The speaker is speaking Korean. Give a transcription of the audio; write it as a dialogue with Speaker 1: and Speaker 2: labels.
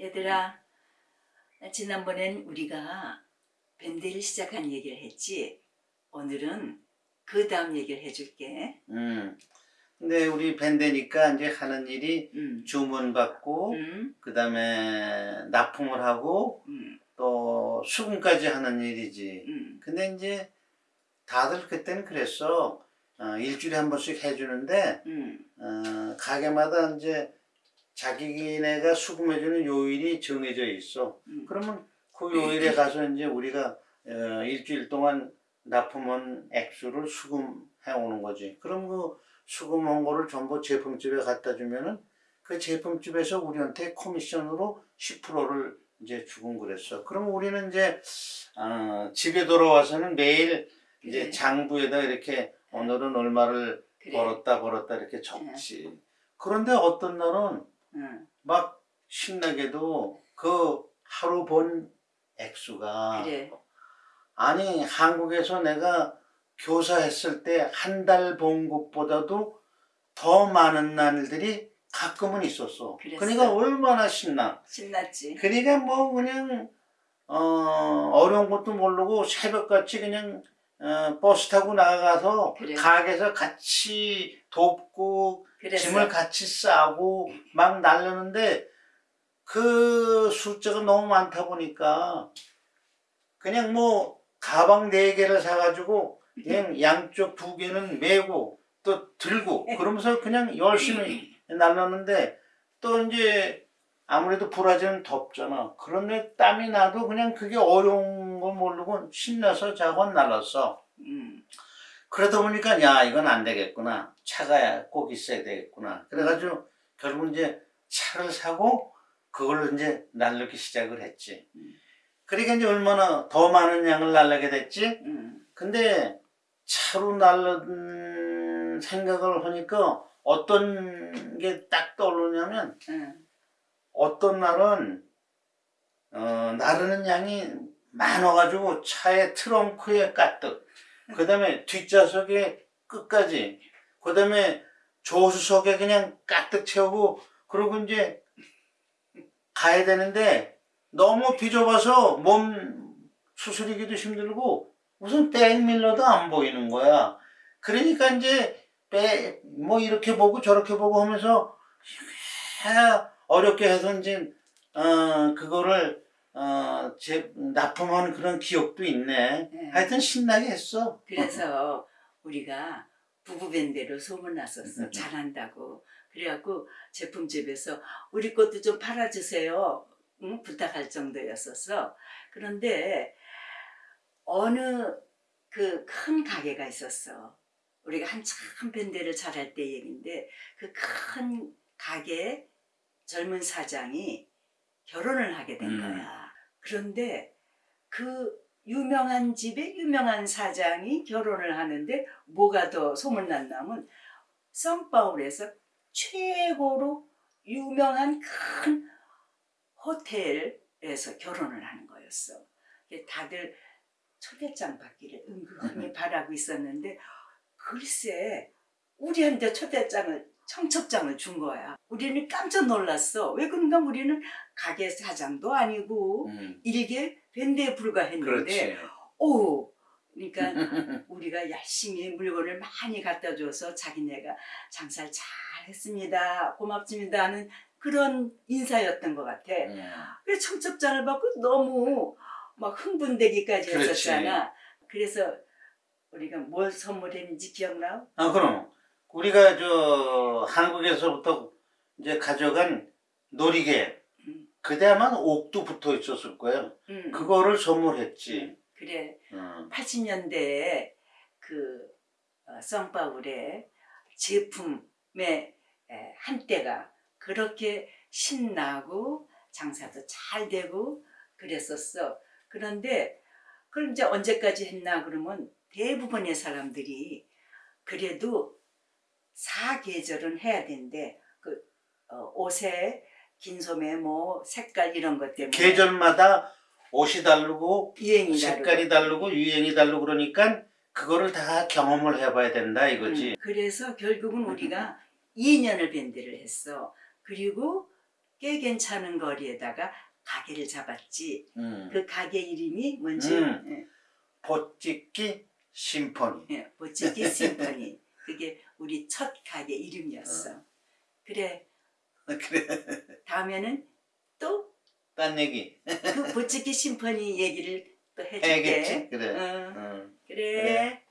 Speaker 1: 얘들아, 지난번엔 우리가 밴드를 시작한 얘기를 했지. 오늘은 그 다음 얘기를 해줄게.
Speaker 2: 음. 근데 우리 밴드니까 이제 하는 일이
Speaker 1: 음,
Speaker 2: 주문 받고
Speaker 1: 음,
Speaker 2: 그 다음에 납품을 하고
Speaker 1: 음,
Speaker 2: 또 수금까지 하는 일이지.
Speaker 1: 음,
Speaker 2: 근데 이제 다들 그때는 그랬어. 어, 일주일에 한 번씩 해주는데
Speaker 1: 음,
Speaker 2: 어, 가게마다 이제 자기네가 수금해주는 요일이 정해져 있어.
Speaker 1: 음.
Speaker 2: 그러면 그 요일에 가서 이제 우리가 어, 일주일 동안 납품한 액수를 수금해 오는 거지. 그럼 그 수금한 거를 전부 제품집에 갖다 주면은 그 제품집에서 우리한테 커미션으로 10%를 이제 주곤 그랬어. 그럼 우리는 이제 어, 집에 돌아와서는 매일 이제
Speaker 1: 그래.
Speaker 2: 장부에다 이렇게 오늘은 얼마를
Speaker 1: 그래.
Speaker 2: 벌었다 벌었다 이렇게 적지. 그런데 어떤 날은
Speaker 1: 응,
Speaker 2: 막 신나게도 그 하루 번 액수가
Speaker 1: 그래.
Speaker 2: 아니 한국에서 내가 교사했을 때 한달번 것보다도 더 많은 날들이 가끔은 있었어.
Speaker 1: 그랬어.
Speaker 2: 그러니까 얼마나 신나.
Speaker 1: 신났지.
Speaker 2: 그러니까 뭐 그냥 어, 어려운 것도 모르고 새벽같이 그냥 어, 버스 타고 나가서
Speaker 1: 그래.
Speaker 2: 가게에서 같이 돕고
Speaker 1: 그래서
Speaker 2: 짐을 같이 싸고 막 날르는데 그 숫자가 너무 많다 보니까 그냥 뭐 가방 네 개를 사가지고 그냥 양쪽 두 개는 메고 또 들고 그러면서 그냥 열심히 날랐는데 또 이제 아무래도 브라질은 덥잖아. 그런데 땀이 나도 그냥 그게 어려운 걸 모르고 신나서 작원 날랐어.
Speaker 1: 음,
Speaker 2: 그러다 보니까 야 이건 안 되겠구나. 차가 꼭 있어야 되겠구나. 그래가지고 결국 이제 차를 사고 그걸로 이제 날르기 시작을 했지.
Speaker 1: 음.
Speaker 2: 그러니까 이제 얼마나 더 많은 양을 날르게 됐지?
Speaker 1: 음,
Speaker 2: 근데 차로 날른 생각을 하니까 어떤 게 딱 떠오르냐면
Speaker 1: 응,
Speaker 2: 어떤 날은 어, 나르는 양이 많아가지고 차의 트렁크에 가득 그 다음에 뒷좌석에 끝까지. 그 다음에 조수석에 그냥 가득 채우고 그러고 이제 가야 되는데 너무 비좁아서 몸 수술이기도 힘들고 무슨 백밀러도 안 보이는 거야. 그러니까 이제 배, 뭐 이렇게 보고 저렇게 보고 하면서 해- 어렵게 해서 이제 어 그거를 어 제, 납품한 그런 기억도 있네.
Speaker 1: 네.
Speaker 2: 하여튼 신나게 했어.
Speaker 1: 그래서 우리가 부부밴드로 소문났었어.
Speaker 2: 음.
Speaker 1: 잘한다고. 그래갖고 제품집에서 우리 것도 좀 팔아주세요. 응? 부탁할 정도였었어. 그런데 어느 그 큰 가게가 있었어. 우리가 한참 밴드를 잘할 때 얘긴데 그 큰 가게 젊은 사장이 결혼을 하게 된
Speaker 2: 음.
Speaker 1: 거야. 그런데 그 유명한 집에 유명한 사장이 결혼을 하는데 뭐가 더 소문났냐면 성파울에서 최고로 유명한 큰 호텔에서 결혼을 하는 거였어. 다들 초대장 받기를 은근히 바라고 있었는데 글쎄 우리한테 초대장을 청첩장을 준 거야. 우리는 깜짝 놀랐어. 왜 그런가 우리는 가게 사장도 아니고
Speaker 2: 음,
Speaker 1: 일개 밴드에 불과했는데. 오 그러니까 우리가 열심히 물건을 많이 갖다 줘서 자기네가 장사를 잘 했습니다 고맙습니다 하는 그런 인사였던 것 같아
Speaker 2: 음,
Speaker 1: 그래서 청첩장을 받고 너무 막 흥분되기까지
Speaker 2: 그렇지.
Speaker 1: 했었잖아 그래서 우리가 뭘 선물했는지 기억나?
Speaker 2: 아 그럼 우리가 저 한국에서부터 이제 가져간 놀이개
Speaker 1: 음.
Speaker 2: 그때 아마 옥도 붙어 있었을 거예요.
Speaker 1: 응,
Speaker 2: 그거를 선물했지.
Speaker 1: 그래
Speaker 2: 음.
Speaker 1: 80년대에 그 어, 성파울의 제품의 에, 한때가 그렇게 신나고 장사도 잘 되고 그랬었어. 그런데 그럼 이제 언제까지 했나 그러면 대부분의 사람들이 그래도 사계절은 해야 된대. 그 어, 옷에 긴 소매 뭐 색깔 이런 것 때문에
Speaker 2: 계절마다 옷이 다르고
Speaker 1: 유행이
Speaker 2: 색깔이 다르고 유행이 다르고 그러니까 그거를 다 경험을 해봐야 된다 이거지.
Speaker 1: 음, 그래서 결국은 우리가 2년을 밴드를 했어. 그리고 꽤 괜찮은 거리에다가 가게를 잡았지.
Speaker 2: 음.
Speaker 1: 그 가게 이름이 뭔지
Speaker 2: 음. 보찍기 심포니.
Speaker 1: 예, 예, 보찌기 심포니. 그게 우리 첫 가게 이름이었어. 그래
Speaker 2: 그래.
Speaker 1: 다음에는
Speaker 2: 또그딴 얘기.
Speaker 1: 보찌기 심포니 얘기를 또 해줄게.
Speaker 2: 해야겠지? 그래.
Speaker 1: 어,
Speaker 2: 응.
Speaker 1: 그래.
Speaker 2: 그래.